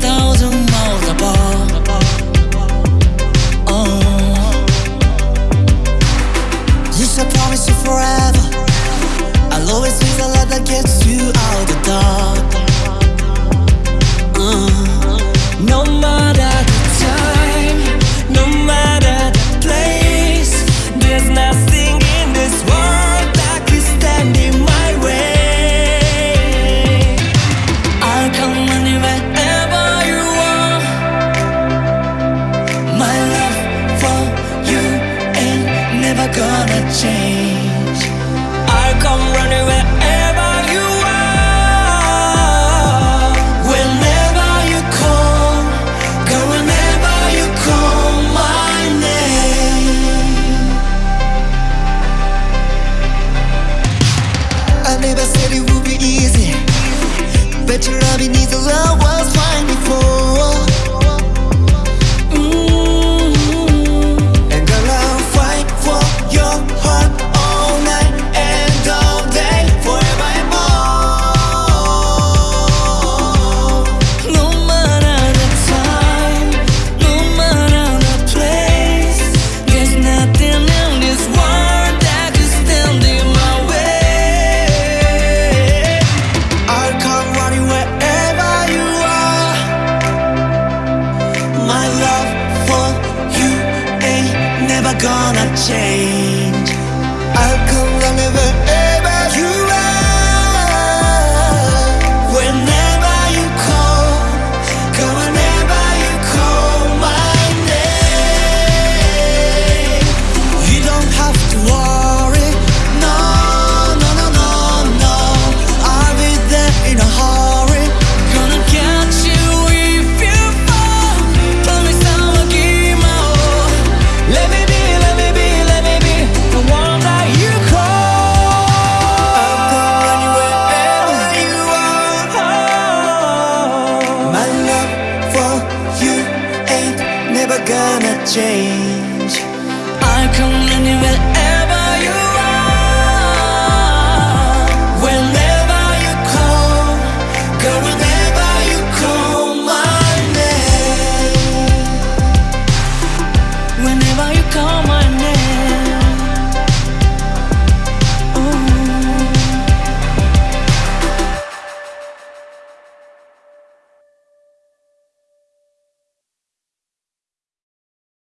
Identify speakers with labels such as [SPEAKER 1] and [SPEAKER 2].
[SPEAKER 1] tan change. I come running wherever you are. Whenever you come Girl, whenever you call my name. I never said it would be easy But your loving needs a love was fine before. gonna change. never gonna change. I come anywhere